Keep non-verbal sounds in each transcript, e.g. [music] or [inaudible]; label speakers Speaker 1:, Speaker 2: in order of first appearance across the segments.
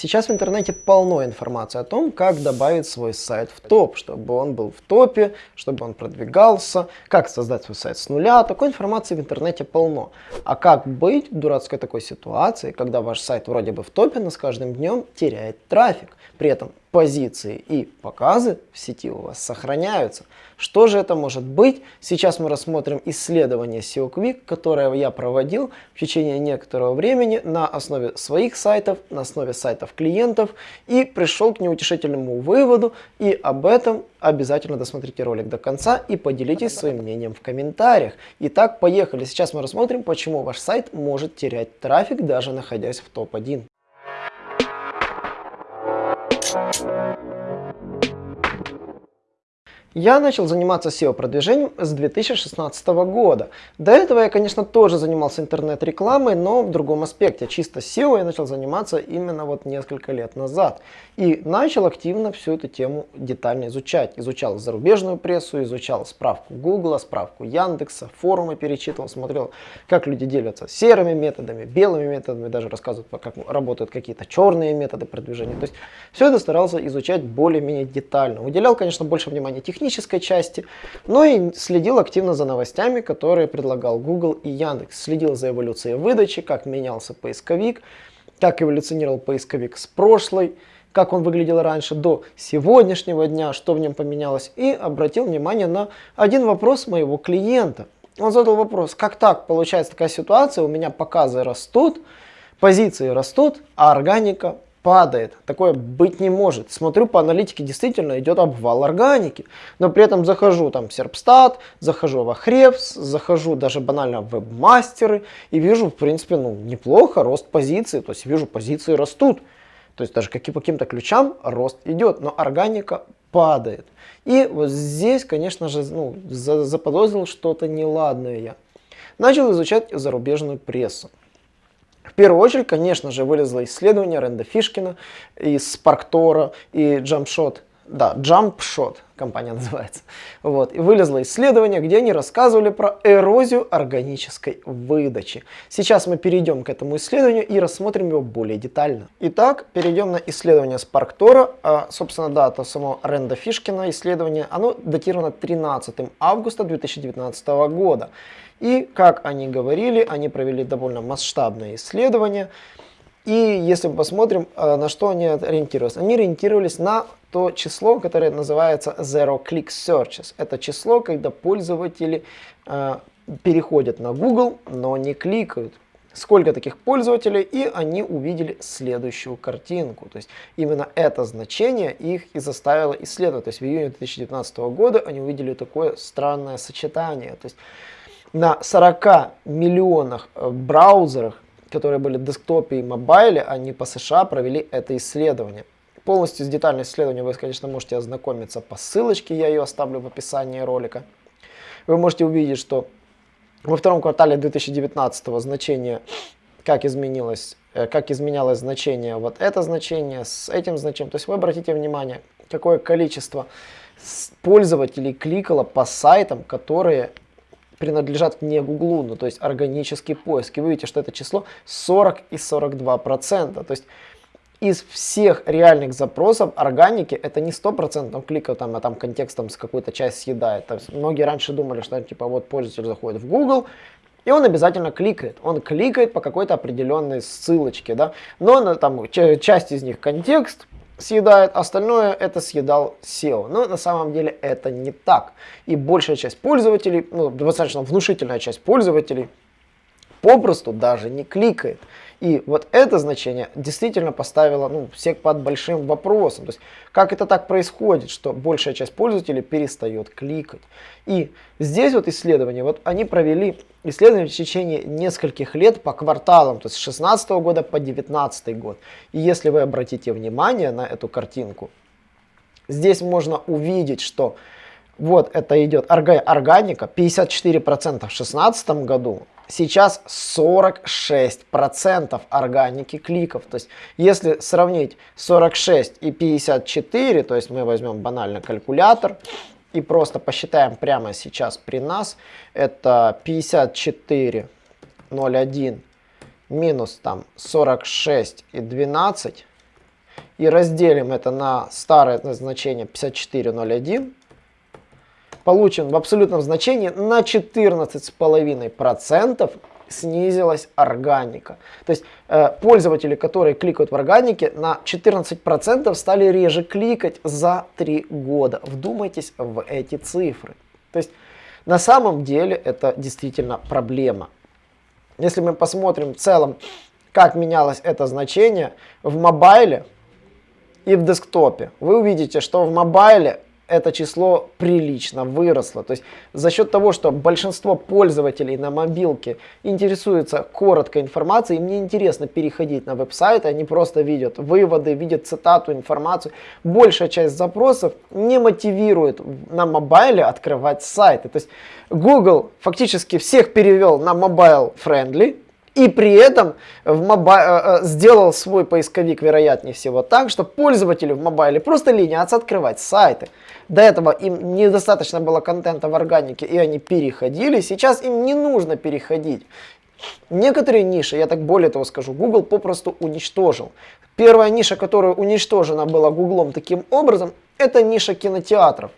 Speaker 1: Сейчас в интернете полно информации о том, как добавить свой сайт в топ, чтобы он был в топе, чтобы он продвигался, как создать свой сайт с нуля. Такой информации в интернете полно. А как быть в дурацкой такой ситуации, когда ваш сайт вроде бы в топе, но с каждым днем теряет трафик? При этом позиции и показы в сети у вас сохраняются. Что же это может быть? Сейчас мы рассмотрим исследование SEO Quick, которое я проводил в течение некоторого времени на основе своих сайтов, на основе сайтов клиентов и пришел к неутешительному выводу. И об этом обязательно досмотрите ролик до конца и поделитесь своим мнением в комментариях. Итак, поехали. Сейчас мы рассмотрим, почему ваш сайт может терять трафик, даже находясь в топ-1. Thank you. Я начал заниматься SEO-продвижением с 2016 года. До этого я, конечно, тоже занимался интернет-рекламой, но в другом аспекте. Чисто SEO я начал заниматься именно вот несколько лет назад. И начал активно всю эту тему детально изучать. Изучал зарубежную прессу, изучал справку Google, справку Яндекса, форумы перечитывал, смотрел, как люди делятся серыми методами, белыми методами, даже рассказывают, как работают какие-то черные методы продвижения. То есть все это старался изучать более-менее детально. Уделял, конечно, больше внимания технически технической части, но и следил активно за новостями, которые предлагал Google и Яндекс. Следил за эволюцией выдачи, как менялся поисковик, как эволюционировал поисковик с прошлой, как он выглядел раньше до сегодняшнего дня, что в нем поменялось, и обратил внимание на один вопрос моего клиента. Он задал вопрос, как так получается такая ситуация, у меня показы растут, позиции растут, а органика падает. Такое быть не может. Смотрю по аналитике, действительно идет обвал органики. Но при этом захожу там в Серпстат, захожу в Ахревс, захожу даже банально в вебмастеры и вижу, в принципе, ну, неплохо, рост позиции. То есть вижу, позиции растут. То есть даже каким, по каким-то ключам рост идет, но органика падает. И вот здесь, конечно же, ну, заподозрил что-то неладное я. Начал изучать зарубежную прессу. В первую очередь, конечно же, вылезло исследование Ренда Фишкина из Спарктора и Jumpshot. Да, Jumpshot компания [laughs] называется. Вот. И вылезло исследование, где они рассказывали про эрозию органической выдачи. Сейчас мы перейдем к этому исследованию и рассмотрим его более детально. Итак, перейдем на исследование Спарктора. А, собственно, дата самого Ренда Фишкина исследования, оно датировано 13 августа 2019 года. И, как они говорили, они провели довольно масштабное исследование. И если мы посмотрим, э, на что они ориентировались. Они ориентировались на то число, которое называется Zero Click Searches. Это число, когда пользователи э, переходят на Google, но не кликают. Сколько таких пользователей, и они увидели следующую картинку. То есть именно это значение их и заставило исследовать. То есть в июне 2019 года они увидели такое странное сочетание. То есть на 40 миллионах э, браузерах, которые были в десктопе и мобайле, они по США провели это исследование. Полностью с детальным исследованием вы, конечно, можете ознакомиться по ссылочке, я ее оставлю в описании ролика. Вы можете увидеть, что во втором квартале 2019 значение, как изменилось, э, как изменялось значение вот это значение с этим значением. То есть вы обратите внимание, какое количество пользователей кликало по сайтам, которые принадлежат не Гуглу, ну, то есть органический поиск. И вы видите, что это число 40 и 42 процента. То есть из всех реальных запросов органики это не 100% кликов, там, а там контекстом с какую-то часть съедает. То есть многие раньше думали, что типа вот пользователь заходит в Google, и он обязательно кликает. Он кликает по какой-то определенной ссылочке, да. Но там часть из них контекст, съедает, остальное это съедал SEO. Но на самом деле это не так. И большая часть пользователей, ну, достаточно внушительная часть пользователей попросту даже не кликает. И вот это значение действительно поставило ну, всех под большим вопросом. То есть, как это так происходит, что большая часть пользователей перестает кликать. И здесь вот исследования, вот они провели исследование в течение нескольких лет по кварталам, то есть с 16 года по 19 год. И если вы обратите внимание на эту картинку, здесь можно увидеть, что вот это идет органика, 54% в 2016 году, сейчас 46% органики кликов. То есть, если сравнить 46 и 54, то есть мы возьмем банально калькулятор и просто посчитаем прямо сейчас при нас, это 54,01 минус там 46 и 12, и разделим это на старое значение 5401, получим в абсолютном значении на 14,5% снизилась органика. То есть э, пользователи, которые кликают в органике, на 14% стали реже кликать за 3 года. Вдумайтесь в эти цифры. То есть на самом деле это действительно проблема. Если мы посмотрим в целом, как менялось это значение в мобайле и в десктопе, вы увидите, что в мобайле это число прилично выросло. То есть за счет того, что большинство пользователей на мобилке интересуются короткой информацией, им не интересно переходить на веб-сайты, они просто видят выводы, видят цитату, информацию. Большая часть запросов не мотивирует на мобайле открывать сайты. То есть Google фактически всех перевел на mobile friendly, и при этом в моба э, э, сделал свой поисковик, вероятнее всего, так, что пользователи в мобайле просто ленятся открывать сайты. До этого им недостаточно было контента в органике, и они переходили. Сейчас им не нужно переходить. Некоторые ниши, я так более того скажу, Google попросту уничтожил. Первая ниша, которая уничтожена была Гуглом таким образом, это ниша кинотеатров.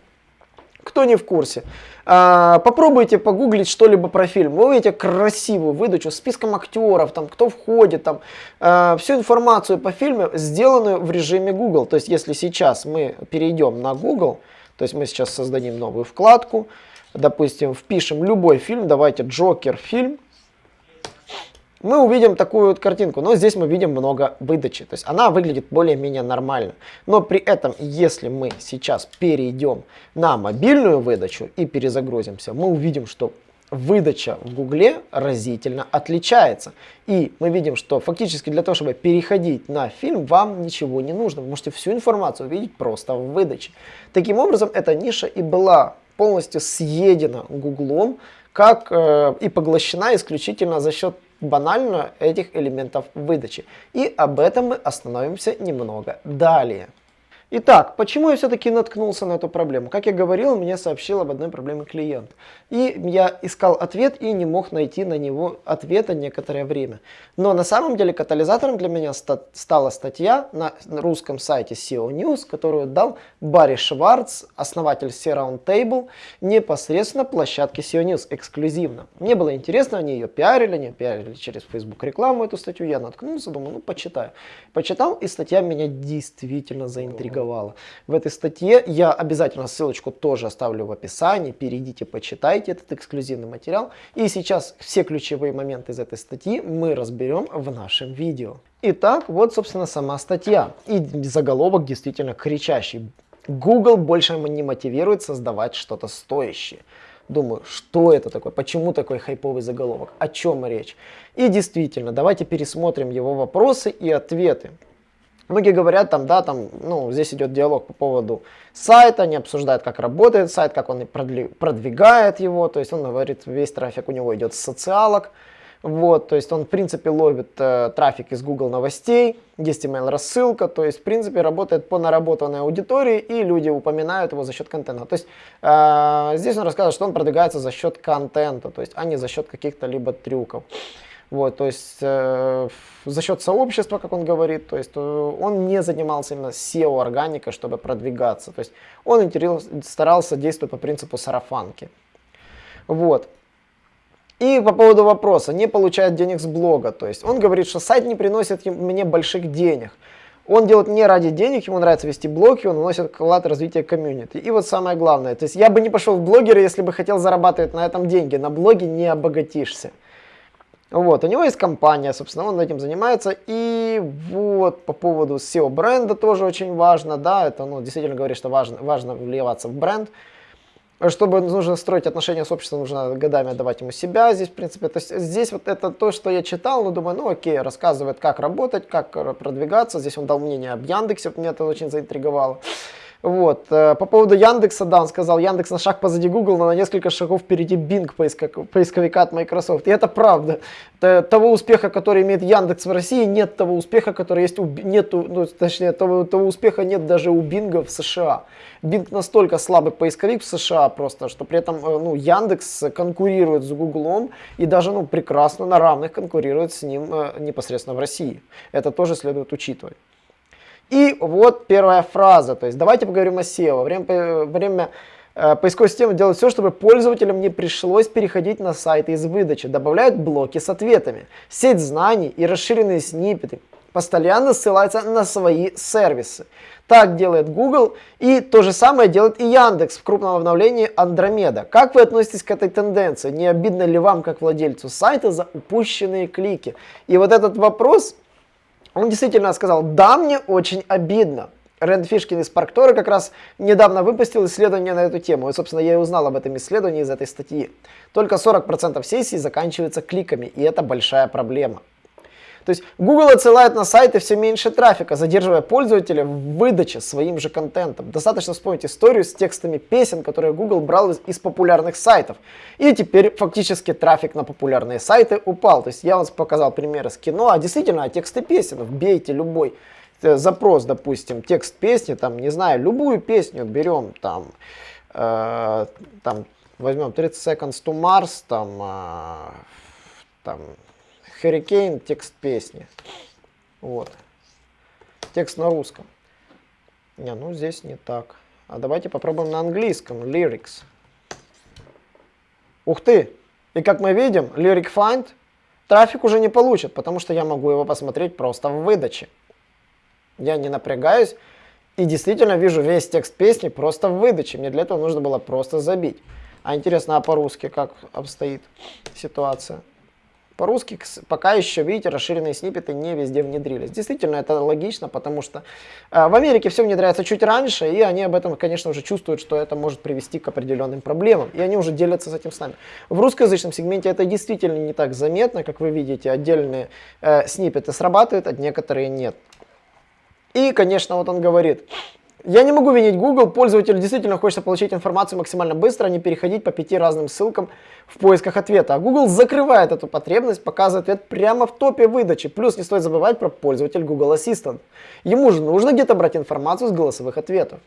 Speaker 1: Кто не в курсе, а, попробуйте погуглить что-либо про фильм. Вы увидите красивую выдачу с списком актеров, там, кто входит, там, а, всю информацию по фильму, сделанную в режиме Google. То есть, если сейчас мы перейдем на Google, то есть мы сейчас создадим новую вкладку, допустим, впишем любой фильм, давайте Джокер фильм, мы увидим такую вот картинку, но здесь мы видим много выдачи, то есть она выглядит более-менее нормально. Но при этом, если мы сейчас перейдем на мобильную выдачу и перезагрузимся, мы увидим, что выдача в Гугле разительно отличается. И мы видим, что фактически для того, чтобы переходить на фильм, вам ничего не нужно. Вы можете всю информацию увидеть просто в выдаче. Таким образом, эта ниша и была полностью съедена Гуглом, как э, и поглощена исключительно за счет банально этих элементов выдачи. И об этом мы остановимся немного далее. Итак, почему я все-таки наткнулся на эту проблему? Как я говорил, мне сообщил об одной проблеме клиент. И я искал ответ и не мог найти на него ответа некоторое время. Но на самом деле катализатором для меня ста стала статья на русском сайте SEO News, которую дал Барри Шварц, основатель SEO Roundtable, непосредственно площадке SEO News, эксклюзивно. Мне было интересно, они ее пиарили, они пиарили через Facebook рекламу эту статью, я наткнулся, думаю, ну почитаю. Почитал, и статья меня действительно заинтриговала опубликовала. В этой статье я обязательно ссылочку тоже оставлю в описании, перейдите, почитайте этот эксклюзивный материал. И сейчас все ключевые моменты из этой статьи мы разберем в нашем видео. Итак, вот собственно сама статья. И заголовок действительно кричащий. Google больше не мотивирует создавать что-то стоящее. Думаю, что это такое, почему такой хайповый заголовок, о чем речь. И действительно, давайте пересмотрим его вопросы и ответы. Многие говорят, там, да, там, ну, здесь идет диалог по поводу сайта, они обсуждают, как работает сайт, как он продвигает его, то есть он говорит, весь трафик у него идет с социалок, вот, то есть он, в принципе, ловит э, трафик из Google новостей, есть email рассылка, то есть, в принципе, работает по наработанной аудитории, и люди упоминают его за счет контента. То есть, э, здесь он рассказывает, что он продвигается за счет контента, то есть, а не за счет каких-то либо трюков. Вот, то есть э, за счет сообщества, как он говорит, то есть э, он не занимался именно SEO-органикой, чтобы продвигаться. То есть он старался действовать по принципу сарафанки. Вот. И по поводу вопроса, не получает денег с блога. То есть он говорит, что сайт не приносит мне больших денег. Он делает не ради денег, ему нравится вести блог, и он вносит вклад в развитие комьюнити. И вот самое главное, то есть я бы не пошел в блогеры, если бы хотел зарабатывать на этом деньги. На блоге не обогатишься. Вот, у него есть компания, собственно, он этим занимается. И вот по поводу SEO бренда тоже очень важно, да, это, ну, действительно говорит, что важно, важно вливаться в бренд. Чтобы нужно строить отношения с обществом, нужно годами отдавать ему себя здесь, в принципе. То есть здесь вот это то, что я читал, ну, думаю, ну, окей, рассказывает, как работать, как продвигаться. Здесь он дал мнение об Яндексе, меня это очень заинтриговало. Вот. Э, по поводу Яндекса, да, он сказал, Яндекс на шаг позади Google, но на несколько шагов впереди Bing поисковика от Microsoft. И это правда. Того успеха, который имеет Яндекс в России, нет того успеха, который есть у... Нету, ну, точнее, того, того успеха нет даже у Bing в США. Bing настолько слабый поисковик в США просто, что при этом э, ну, Яндекс конкурирует с Гуглом и даже ну, прекрасно на равных конкурирует с ним э, непосредственно в России. Это тоже следует учитывать. И вот первая фраза, то есть давайте поговорим о SEO. Время, время э, поисковой системы делает все, чтобы пользователям не пришлось переходить на сайты из выдачи, добавляют блоки с ответами, сеть знаний и расширенные сниппеты, постоянно ссылаются на свои сервисы. Так делает Google и то же самое делает и Яндекс в крупном обновлении Андромеда. Как вы относитесь к этой тенденции? Не обидно ли вам, как владельцу сайта, за упущенные клики? И вот этот вопрос он действительно сказал, да, мне очень обидно. Рэнд Фишкин из Парктора как раз недавно выпустил исследование на эту тему. И, собственно, я и узнал об этом исследовании из этой статьи. Только 40% сессий заканчиваются кликами, и это большая проблема. То есть Google отсылает на сайты все меньше трафика, задерживая пользователя в выдаче своим же контентом. Достаточно вспомнить историю с текстами песен, которые Google брал из, из популярных сайтов. И теперь фактически трафик на популярные сайты упал. То есть я вам показал примеры с кино, а действительно, а тексты песен, вбейте любой э, запрос, допустим, текст песни, там, не знаю, любую песню берем, там, э, там возьмем 30 Seconds to Mars, там, э, там, Hurricane, текст песни. Вот. Текст на русском. Не, ну здесь не так. А давайте попробуем на английском. Lyrics. Ух ты! И как мы видим, Lyric Find трафик уже не получит, потому что я могу его посмотреть просто в выдаче. Я не напрягаюсь и действительно вижу весь текст песни просто в выдаче. Мне для этого нужно было просто забить. А интересно, а по-русски как обстоит ситуация? По-русски пока еще, видите, расширенные сниппеты не везде внедрились. Действительно, это логично, потому что э, в Америке все внедряется чуть раньше, и они об этом, конечно, уже чувствуют, что это может привести к определенным проблемам, и они уже делятся с этим с нами. В русскоязычном сегменте это действительно не так заметно, как вы видите, отдельные э, сниппеты срабатывают, а некоторые нет. И, конечно, вот он говорит, я не могу винить Google, пользователю действительно хочется получить информацию максимально быстро, а не переходить по пяти разным ссылкам в поисках ответа. А Google закрывает эту потребность, показывает ответ прямо в топе выдачи. Плюс не стоит забывать про пользователь Google Assistant. Ему же нужно где-то брать информацию с голосовых ответов.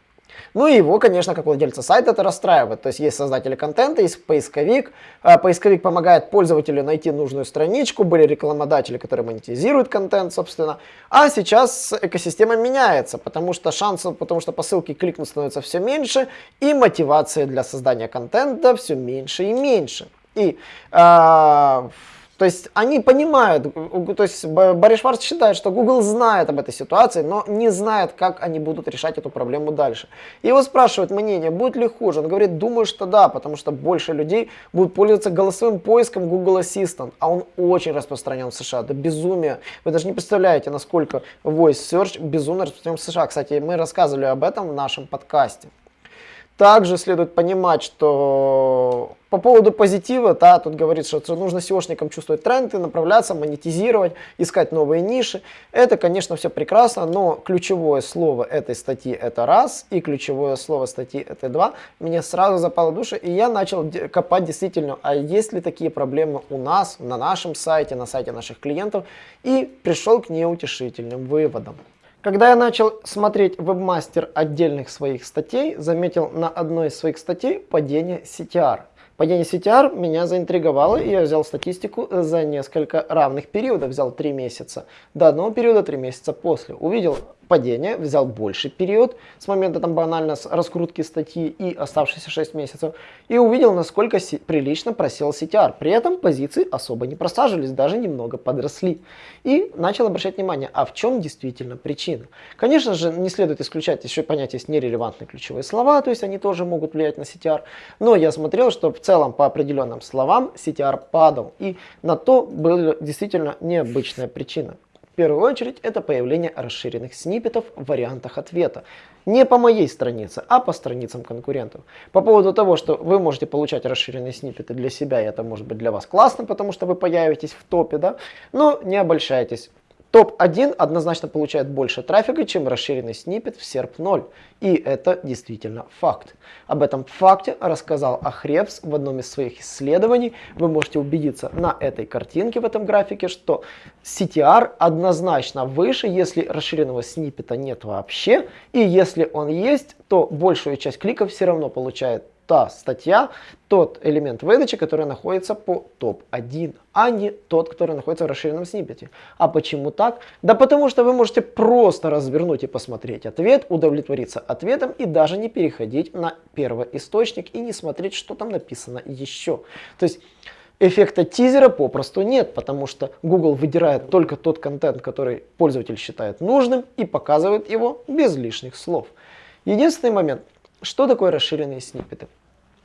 Speaker 1: Ну и его, конечно, как владельца сайта это расстраивает. То есть есть создатели контента, есть поисковик. А, поисковик помогает пользователю найти нужную страничку, были рекламодатели, которые монетизируют контент, собственно. А сейчас экосистема меняется, потому что шансов, потому что по ссылке кликнуть становится все меньше, и мотивация для создания контента все меньше и меньше. И э, то есть они понимают, то есть Барри Шварц считает, что Google знает об этой ситуации, но не знает, как они будут решать эту проблему дальше. Его спрашивают мнение, будет ли хуже. Он говорит, думаю, что да, потому что больше людей будут пользоваться голосовым поиском Google Assistant, а он очень распространен в США, это безумие. Вы даже не представляете, насколько Voice Search безумно распространен в США. Кстати, мы рассказывали об этом в нашем подкасте. Также следует понимать, что по поводу позитива, да, тут говорится, что нужно SEOшникам чувствовать тренды, направляться, монетизировать, искать новые ниши. Это, конечно, все прекрасно, но ключевое слово этой статьи это раз, и ключевое слово статьи это два. Мне сразу запало душа, и я начал копать действительно, а есть ли такие проблемы у нас, на нашем сайте, на сайте наших клиентов, и пришел к неутешительным выводам. Когда я начал смотреть вебмастер отдельных своих статей, заметил на одной из своих статей падение CTR. Падение CTR меня заинтриговало, и я взял статистику за несколько равных периодов. Взял 3 месяца до одного периода, 3 месяца после. Увидел падение, взял больше период с момента там банально с раскрутки статьи и оставшиеся 6 месяцев, и увидел, насколько прилично просел CTR. При этом позиции особо не просаживались, даже немного подросли. И начал обращать внимание, а в чем действительно причина. Конечно же, не следует исключать еще понятие есть нерелевантные ключевые слова, то есть они тоже могут влиять на CTR, но я смотрел, что в целом по определенным словам CTR падал, и на то была действительно необычная причина. В первую очередь это появление расширенных сниппетов в вариантах ответа. Не по моей странице, а по страницам конкурентов. По поводу того, что вы можете получать расширенные сниппеты для себя, и это может быть для вас классно, потому что вы появитесь в топе, да, но не обольщайтесь. Топ-1 однозначно получает больше трафика, чем расширенный сниппет в SERP 0. И это действительно факт. Об этом факте рассказал Ахревс в одном из своих исследований. Вы можете убедиться на этой картинке в этом графике, что CTR однозначно выше, если расширенного сниппета нет вообще. И если он есть, то большую часть кликов все равно получает та статья, тот элемент выдачи, который находится по топ-1, а не тот, который находится в расширенном сниппете. А почему так? Да потому что вы можете просто развернуть и посмотреть ответ, удовлетвориться ответом и даже не переходить на первый источник и не смотреть, что там написано еще. То есть эффекта тизера попросту нет, потому что Google выдирает только тот контент, который пользователь считает нужным и показывает его без лишних слов. Единственный момент, что такое расширенные сниппеты?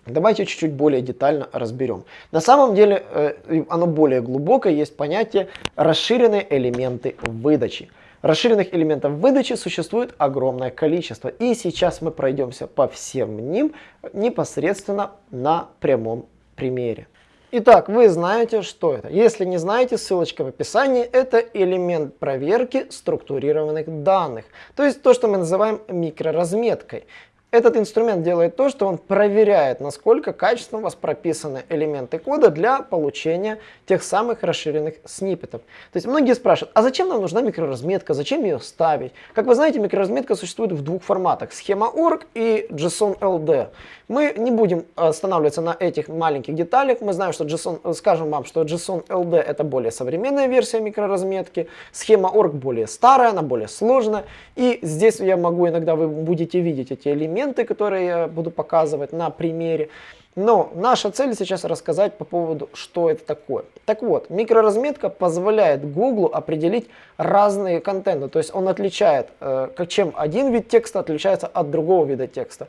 Speaker 1: Давайте чуть-чуть более детально разберем. На самом деле э, оно более глубокое, есть понятие расширенные элементы выдачи. Расширенных элементов выдачи существует огромное количество. И сейчас мы пройдемся по всем ним непосредственно на прямом примере. Итак, вы знаете, что это. Если не знаете, ссылочка в описании. Это элемент проверки структурированных данных. То есть то, что мы называем микроразметкой. Этот инструмент делает то, что он проверяет, насколько качественно у вас прописаны элементы кода для получения тех самых расширенных сниппетов. То есть многие спрашивают, а зачем нам нужна микроразметка, зачем ее ставить? Как вы знаете, микроразметка существует в двух форматах, схема.org и JSON-LD. Мы не будем останавливаться на этих маленьких деталях. Мы знаем, что JSON, скажем вам, что JSON-LD это более современная версия микроразметки, схема.org более старая, она более сложная. И здесь я могу иногда, вы будете видеть эти элементы, элементы, которые я буду показывать на примере. Но наша цель сейчас рассказать по поводу, что это такое. Так вот, микроразметка позволяет Google определить разные контенты. То есть он отличает, э, чем один вид текста отличается от другого вида текста.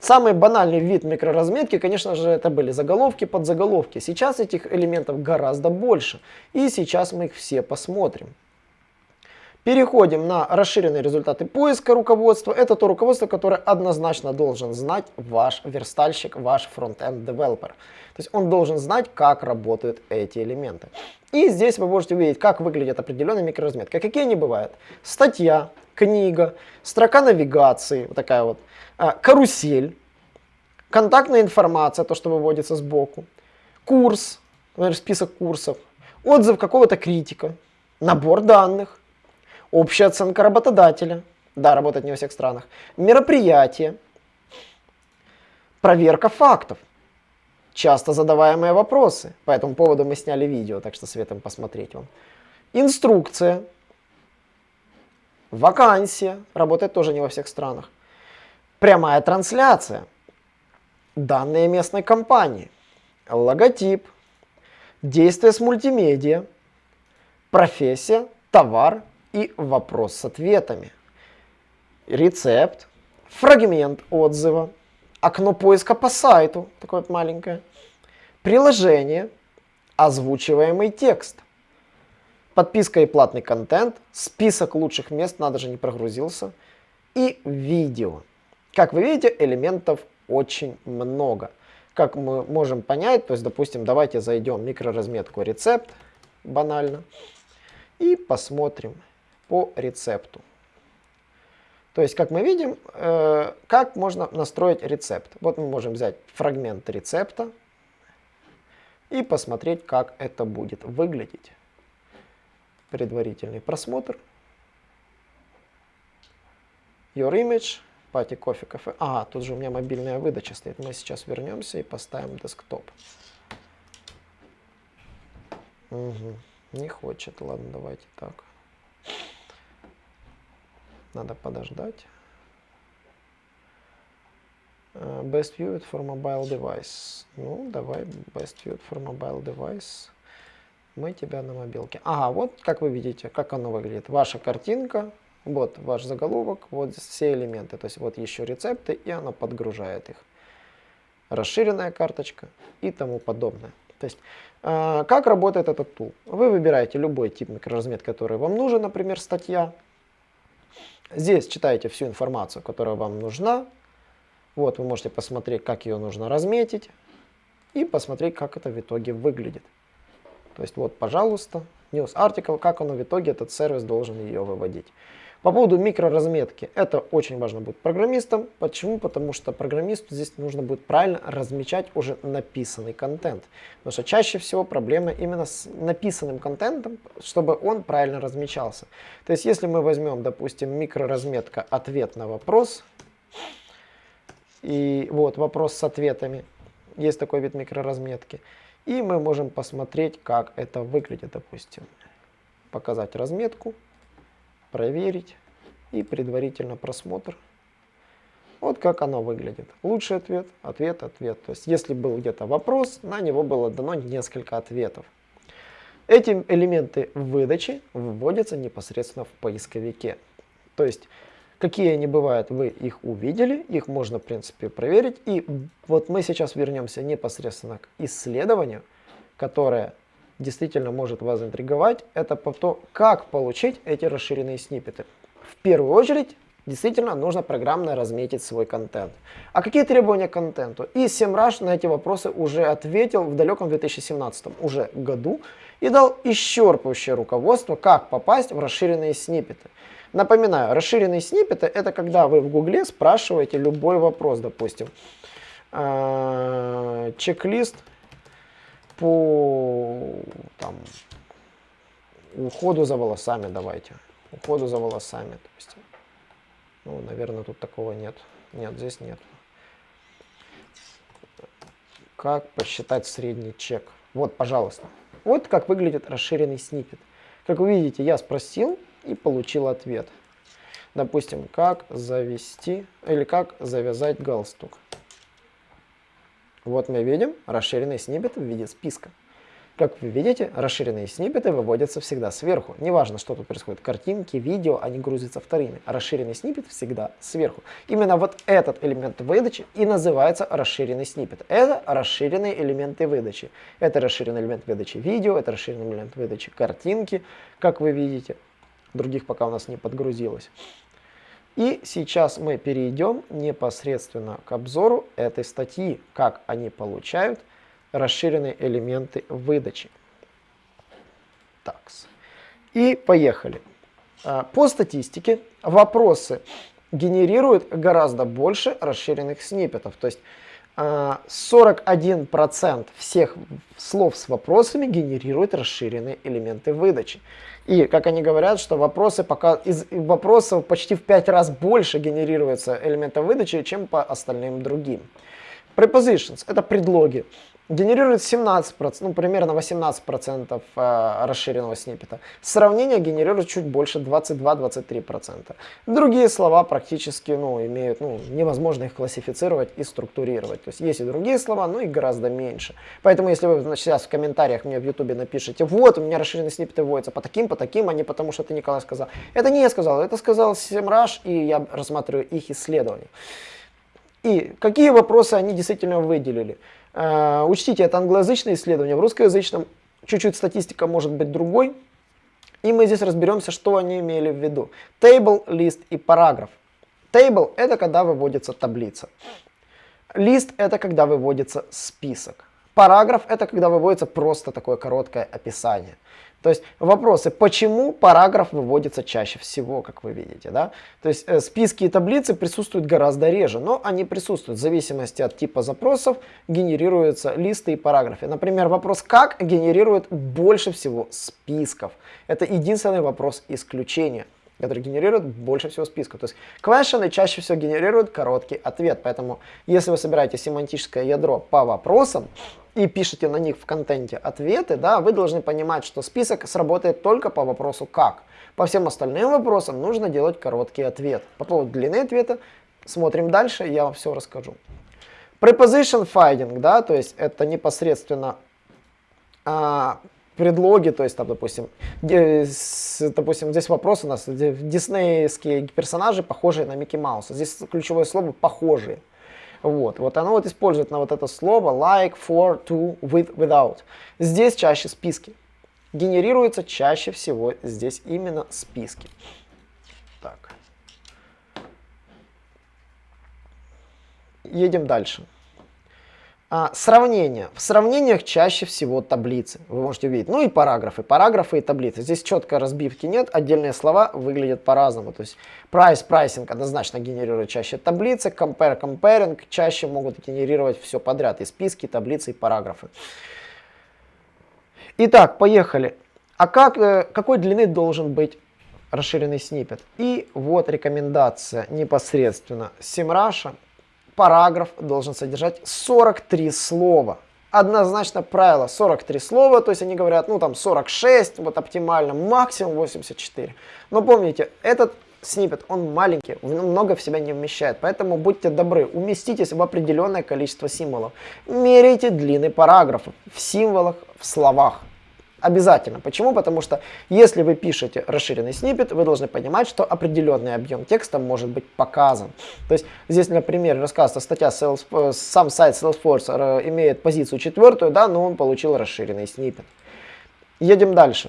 Speaker 1: Самый банальный вид микроразметки, конечно же, это были заголовки, подзаголовки. Сейчас этих элементов гораздо больше. И сейчас мы их все посмотрим. Переходим на расширенные результаты поиска руководства. Это то руководство, которое однозначно должен знать ваш верстальщик, ваш фронтенд девелопер. То есть он должен знать, как работают эти элементы. И здесь вы можете увидеть, как выглядит определенная микроразметка. Какие они бывают? Статья, книга, строка навигации, вот такая вот, а, карусель, контактная информация, то, что выводится сбоку, курс, например, список курсов, отзыв какого-то критика, набор данных, общая оценка работодателя, да, работает не во всех странах, мероприятие, проверка фактов, часто задаваемые вопросы. По этому поводу мы сняли видео, так что советуем посмотреть вам. Инструкция, вакансия, работает тоже не во всех странах. Прямая трансляция, данные местной компании, логотип, действие с мультимедиа, профессия, товар, и вопрос с ответами. Рецепт, фрагмент отзыва, окно поиска по сайту, такое маленькое, приложение, озвучиваемый текст, подписка и платный контент, список лучших мест, надо же не прогрузился, и видео. Как вы видите, элементов очень много. Как мы можем понять, то есть, допустим, давайте зайдем в микроразметку рецепт, банально, и посмотрим по рецепту. То есть, как мы видим, э, как можно настроить рецепт. Вот мы можем взять фрагмент рецепта и посмотреть, как это будет выглядеть. Предварительный просмотр. Your image, пати кофе, кафе. А, тут же у меня мобильная выдача стоит. Мы сейчас вернемся и поставим десктоп. Угу. Не хочет. Ладно, давайте так. Надо подождать. Uh, best viewed for mobile device. Ну, давай best viewed for mobile device. Мы тебя на мобилке. Ага, вот как вы видите, как оно выглядит. Ваша картинка, вот ваш заголовок, вот все элементы. То есть вот еще рецепты, и она подгружает их. Расширенная карточка и тому подобное. То есть, э, как работает этот тул? Вы выбираете любой тип микроразметки, который вам нужен, например, статья. Здесь читаете всю информацию, которая вам нужна. Вот вы можете посмотреть, как ее нужно разметить и посмотреть, как это в итоге выглядит. То есть вот, пожалуйста, news article, как оно в итоге, этот сервис должен ее выводить. По поводу микроразметки, это очень важно будет программистам. Почему? Потому что программисту здесь нужно будет правильно размечать уже написанный контент. Потому что чаще всего проблема именно с написанным контентом, чтобы он правильно размечался. То есть если мы возьмем, допустим, микроразметка ответ на вопрос, И вот вопрос с ответами. Есть такой вид микроразметки. И мы можем посмотреть, как это выглядит, допустим. Показать разметку, проверить и предварительно просмотр. Вот как оно выглядит. Лучший ответ, ответ, ответ. То есть если был где-то вопрос, на него было дано несколько ответов. Эти элементы выдачи выводятся непосредственно в поисковике. То есть какие они бывают, вы их увидели, их можно в принципе проверить. И вот мы сейчас вернемся непосредственно к исследованию, которое действительно может вас интриговать. Это по то, как получить эти расширенные сниппеты. В первую очередь Действительно, нужно программно разметить свой контент. А какие требования к контенту? И SEMrush на эти вопросы уже ответил в далеком 2017 уже году и дал исчерпывающее руководство, как попасть в расширенные сниппеты. Напоминаю, расширенные сниппеты это когда вы в гугле спрашиваете любой вопрос, допустим, э, чек-лист по там, уходу за волосами давайте, уходу за волосами, допустим. Ну, наверное, тут такого нет. Нет, здесь нет. Как посчитать средний чек? Вот, пожалуйста. Вот как выглядит расширенный снипет. Как вы видите, я спросил и получил ответ. Допустим, как завести или как завязать галстук. Вот мы видим расширенный снипет в виде списка. Как вы видите, расширенные сниппеты выводятся всегда сверху. Неважно, что тут происходит, картинки, видео, они грузятся вторыми. Расширенный сниппет всегда сверху. Именно вот этот элемент выдачи и называется расширенный сниппет. Это расширенные элементы выдачи. Это расширенный элемент выдачи видео, это расширенный элемент выдачи картинки, как вы видите. Других пока у нас не подгрузилось. И сейчас мы перейдем непосредственно к обзору этой статьи, как они получают расширенные элементы выдачи. Так. И поехали. А, по статистике вопросы генерируют гораздо больше расширенных сниппетов. То есть 41% а, всех слов с вопросами генерируют расширенные элементы выдачи. И, как они говорят, что вопросы пока, из вопросов почти в 5 раз больше генерируется элементов выдачи, чем по остальным другим. Prepositions – это предлоги генерирует 17%, ну примерно 18% э, расширенного сниппета. Сравнение генерирует чуть больше 22-23%. Другие слова практически ну, имеют, ну, невозможно их классифицировать и структурировать. То есть есть и другие слова, но их гораздо меньше. Поэтому если вы значит, сейчас в комментариях мне в ютубе напишите, вот у меня расширенные сниппеты вводятся по таким, по таким, а не потому что это Николай сказал. Это не я сказал, это сказал Семраж, и я рассматриваю их исследования. И какие вопросы они действительно выделили? Э, учтите, это англоязычное исследование, в русскоязычном чуть-чуть статистика может быть другой. И мы здесь разберемся, что они имели в виду. Table, лист и параграф. Table – это когда выводится таблица. Лист – это когда выводится список. Параграф – это когда выводится просто такое короткое описание. То есть вопросы, почему параграф выводится чаще всего, как вы видите. Да? То есть э, списки и таблицы присутствуют гораздо реже, но они присутствуют. В зависимости от типа запросов генерируются листы и параграфы. Например, вопрос «как» генерирует больше всего списков. Это единственный вопрос исключения который генерирует больше всего списков. То есть questions чаще всего генерируют короткий ответ. Поэтому если вы собираете семантическое ядро по вопросам, и пишете на них в контенте ответы, да, вы должны понимать, что список сработает только по вопросу «как». По всем остальным вопросам нужно делать короткий ответ. По поводу длины ответа смотрим дальше, я вам все расскажу. Preposition finding, да, то есть это непосредственно а, предлоги, то есть там, допустим, допустим, здесь вопрос у нас, диснеевские персонажи похожие на Микки Мауса. Здесь ключевое слово «похожие». Вот, вот оно вот использует на вот это слово like, for, to, with, without. Здесь чаще списки. Генерируются чаще всего здесь именно списки. Так. Едем дальше. А, сравнение. В сравнениях чаще всего таблицы. Вы можете увидеть. Ну и параграфы. Параграфы и таблицы. Здесь четко разбивки нет. Отдельные слова выглядят по-разному. То есть price, pricing однозначно генерирует чаще таблицы. Compare, comparing чаще могут генерировать все подряд. И списки, и таблицы, и параграфы. Итак, поехали. А как, э, какой длины должен быть расширенный снипет? И вот рекомендация непосредственно Simrush параграф должен содержать 43 слова. Однозначно правило 43 слова, то есть они говорят, ну там 46, вот оптимально, максимум 84. Но помните, этот снипет, он маленький, много в себя не вмещает, поэтому будьте добры, уместитесь в определенное количество символов. Меряйте длины параграфов в символах, в словах. Обязательно. Почему? Потому что если вы пишете расширенный снипет, вы должны понимать, что определенный объем текста может быть показан. То есть здесь, например, рассказывается статья, Salesforce, сам сайт Salesforce э, имеет позицию четвертую, да, но он получил расширенный снипет. Едем дальше.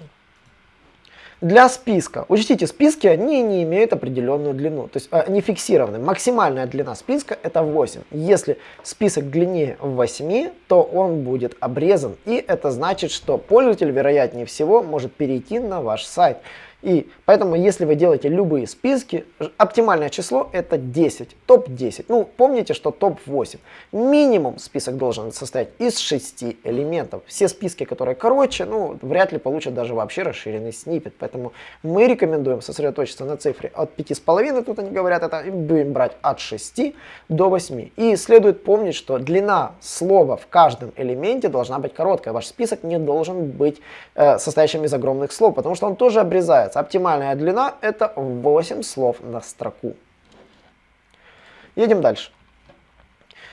Speaker 1: Для списка. Учтите, списки, они не имеют определенную длину, то есть они фиксированы. Максимальная длина списка это 8. Если список длиннее 8, то он будет обрезан. И это значит, что пользователь, вероятнее всего, может перейти на ваш сайт. И поэтому, если вы делаете любые списки, оптимальное число это 10, топ-10. Ну, помните, что топ-8. Минимум список должен состоять из 6 элементов. Все списки, которые короче, ну, вряд ли получат даже вообще расширенный снипет. Поэтому мы рекомендуем сосредоточиться на цифре от 5,5, тут они говорят, это будем брать от 6 до 8. И следует помнить, что длина слова в каждом элементе должна быть короткая. Ваш список не должен быть э, состоящим из огромных слов, потому что он тоже обрезается получается. Оптимальная длина это 8 слов на строку. Едем дальше.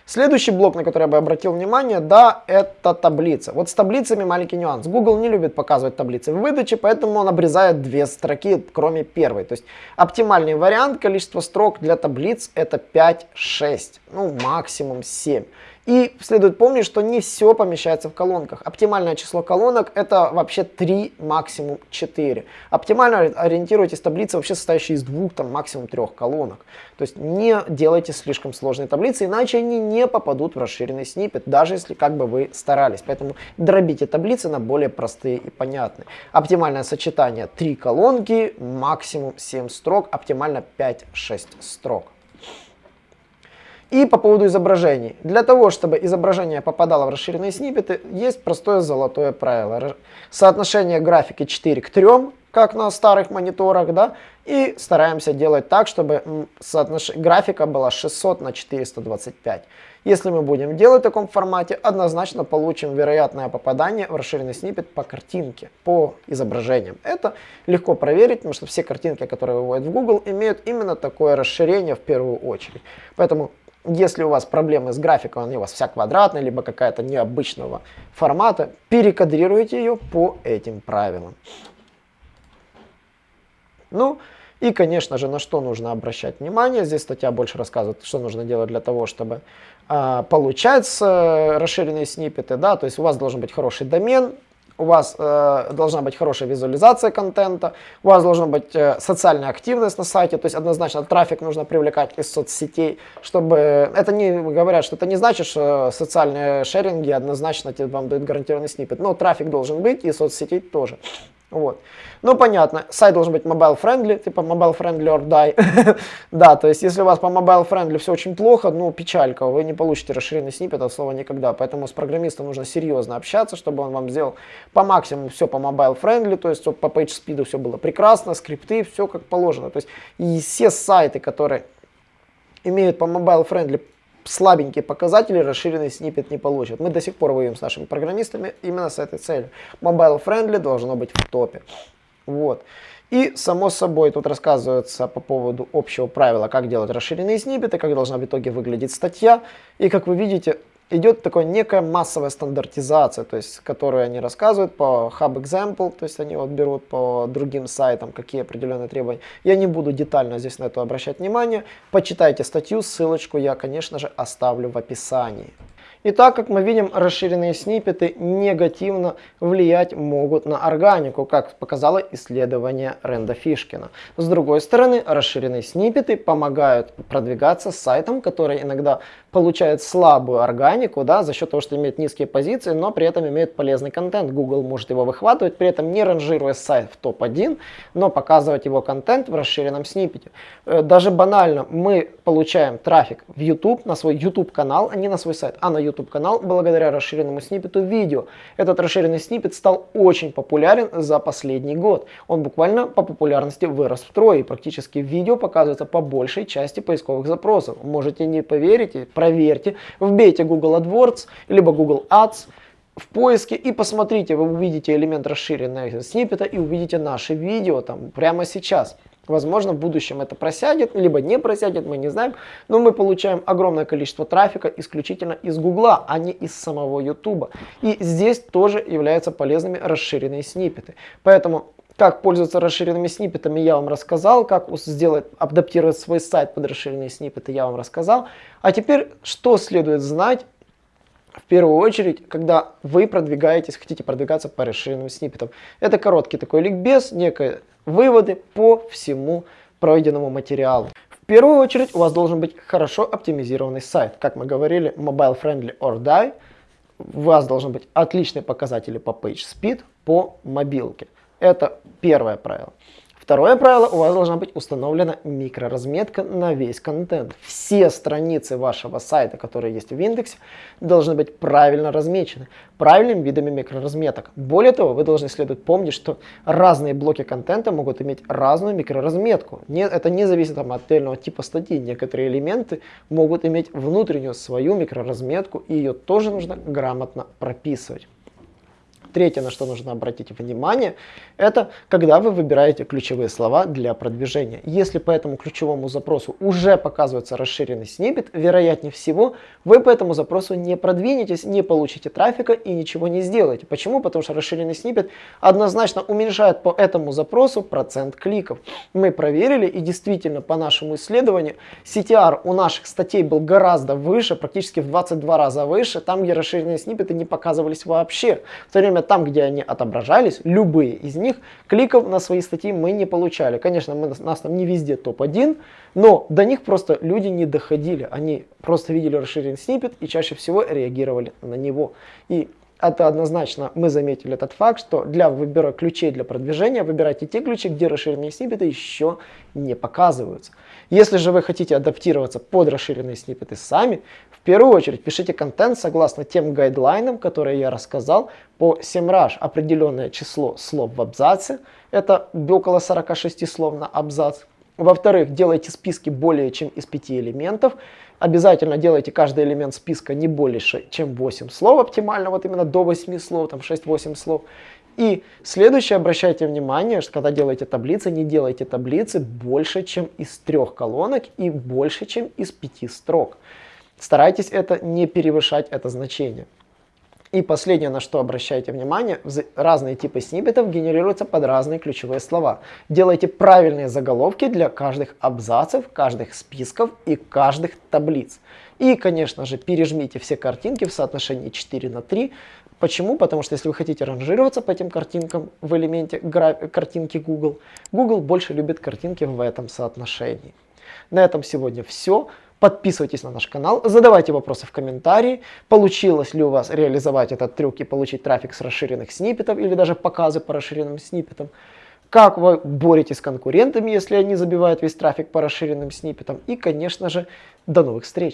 Speaker 1: Следующий блок, на который я бы обратил внимание, да, это таблица. Вот с таблицами маленький нюанс. Google не любит показывать таблицы в выдаче, поэтому он обрезает две строки, кроме первой. То есть оптимальный вариант количества строк для таблиц это 5-6, ну максимум 7. И следует помнить, что не все помещается в колонках. Оптимальное число колонок это вообще 3, максимум 4. Оптимально ориентируйтесь таблицы, вообще состоящие из двух, там максимум трех колонок. То есть не делайте слишком сложные таблицы, иначе они не попадут в расширенный снипет, даже если как бы вы старались. Поэтому дробите таблицы на более простые и понятные. Оптимальное сочетание 3 колонки, максимум 7 строк, оптимально 5-6 строк. И по поводу изображений. Для того, чтобы изображение попадало в расширенные сниппеты, есть простое золотое правило. Соотношение графики 4 к 3, как на старых мониторах, да, и стараемся делать так, чтобы соотнош... графика была 600 на 425. Если мы будем делать в таком формате, однозначно получим вероятное попадание в расширенный сниппет по картинке, по изображениям. Это легко проверить, потому что все картинки, которые выводят в Google, имеют именно такое расширение в первую очередь. Поэтому если у вас проблемы с графикой, он у вас вся квадратная, либо какая-то необычного формата, перекадрируйте ее по этим правилам. Ну, и, конечно же, на что нужно обращать внимание. Здесь статья больше рассказывает, что нужно делать для того, чтобы э, получать расширенные сниппеты. Да? То есть у вас должен быть хороший домен, у вас э, должна быть хорошая визуализация контента, у вас должна быть э, социальная активность на сайте, то есть однозначно трафик нужно привлекать из соцсетей, чтобы... Это не говорят, что это не значит, что социальные шеринги однозначно вам дают гарантированный сниппет, но трафик должен быть и соцсетей тоже. Вот. Ну, понятно, сайт должен быть mobile-friendly, типа mobile-friendly or die. [laughs] да, то есть, если у вас по mobile-friendly все очень плохо, ну, печалька, вы не получите расширенный сниппет от слова никогда. Поэтому с программистом нужно серьезно общаться, чтобы он вам сделал по максимуму все по mobile-friendly, то есть, по page speed все было прекрасно, скрипты, все как положено. То есть, и все сайты, которые имеют по mobile-friendly слабенькие показатели расширенный сниппет не получит. Мы до сих пор воюем с нашими программистами именно с этой целью. Mobile friendly должно быть в топе. Вот. И, само собой, тут рассказывается по поводу общего правила, как делать расширенные сниппеты, как должна в итоге выглядеть статья. И, как вы видите, идет такая некая массовая стандартизация, то есть, которую они рассказывают по Hub Example, то есть они вот берут по другим сайтам, какие определенные требования. Я не буду детально здесь на это обращать внимание. Почитайте статью, ссылочку я, конечно же, оставлю в описании. И так как мы видим, расширенные сниппеты негативно влиять могут на органику, как показало исследование Ренда Фишкина. С другой стороны, расширенные сниппеты помогают продвигаться сайтам, которые иногда получают слабую органику да, за счет того, что имеют низкие позиции, но при этом имеют полезный контент. Google может его выхватывать, при этом не ранжируя сайт в топ-1, но показывать его контент в расширенном сниппете. Э, даже банально мы получаем трафик в YouTube, на свой YouTube канал, а не на свой сайт, а на YouTube YouTube канал благодаря расширенному сниппету видео. Этот расширенный сниппет стал очень популярен за последний год. Он буквально по популярности вырос втрое и практически видео показывается по большей части поисковых запросов. Можете не поверить, проверьте, вбейте Google AdWords, либо Google Ads, в поиске и посмотрите, вы увидите элемент расширенного сниппета и увидите наши видео там прямо сейчас. Возможно, в будущем это просядет, либо не просядет, мы не знаем. Но мы получаем огромное количество трафика исключительно из Гугла, а не из самого Ютуба. И здесь тоже являются полезными расширенные сниппеты. Поэтому как пользоваться расширенными сниппетами я вам рассказал, как сделать, адаптировать свой сайт под расширенные сниппеты я вам рассказал. А теперь, что следует знать в первую очередь, когда вы продвигаетесь, хотите продвигаться по расширенным сниппетам. Это короткий такой ликбез, некие выводы по всему пройденному материалу. В первую очередь у вас должен быть хорошо оптимизированный сайт. Как мы говорили, mobile friendly or die. У вас должны быть отличные показатели по page speed, по мобилке. Это первое правило. Второе правило, у вас должна быть установлена микроразметка на весь контент. Все страницы вашего сайта, которые есть в индексе, должны быть правильно размечены, правильными видами микроразметок. Более того, вы должны следовать помнить, что разные блоки контента могут иметь разную микроразметку. Это не зависит от отдельного типа статьи. Некоторые элементы могут иметь внутреннюю свою микроразметку, и ее тоже нужно грамотно прописывать. Третье, на что нужно обратить внимание, это когда вы выбираете ключевые слова для продвижения. Если по этому ключевому запросу уже показывается расширенный сниппет, вероятнее всего, вы по этому запросу не продвинетесь, не получите трафика и ничего не сделаете. Почему? Потому что расширенный сниппет однозначно уменьшает по этому запросу процент кликов. Мы проверили и действительно по нашему исследованию CTR у наших статей был гораздо выше, практически в 22 раза выше, там где расширенные сниппеты не показывались вообще. В то время время там, где они отображались, любые из них, кликов на свои статьи мы не получали. Конечно, мы, нас там не везде топ-1, но до них просто люди не доходили. Они просто видели расширенный сниппет и чаще всего реагировали на него. И это однозначно мы заметили этот факт, что для выбора ключей для продвижения выбирайте те ключи, где расширенные сниппеты еще не показываются. Если же вы хотите адаптироваться под расширенные сниппеты сами, в первую очередь пишите контент согласно тем гайдлайнам, которые я рассказал по SEMrush. Определенное число слов в абзаце, это около 46 слов на абзац. Во-вторых, делайте списки более чем из 5 элементов. Обязательно делайте каждый элемент списка не больше, чем 8 слов, оптимально вот именно до 8 слов, там 6-8 слов. И следующее, обращайте внимание, что когда делаете таблицы, не делайте таблицы больше, чем из трех колонок и больше, чем из пяти строк. Старайтесь это не перевышать это значение. И последнее, на что обращайте внимание, разные типы сниппетов генерируются под разные ключевые слова. Делайте правильные заголовки для каждых абзацев, каждых списков и каждых таблиц. И, конечно же, пережмите все картинки в соотношении 4 на 3. Почему? Потому что если вы хотите ранжироваться по этим картинкам в элементе картинки Google, Google больше любит картинки в этом соотношении. На этом сегодня все. Подписывайтесь на наш канал, задавайте вопросы в комментарии, получилось ли у вас реализовать этот трюк и получить трафик с расширенных сниппетов или даже показы по расширенным сниппетам. Как вы боретесь с конкурентами, если они забивают весь трафик по расширенным сниппетам. И, конечно же, до новых встреч!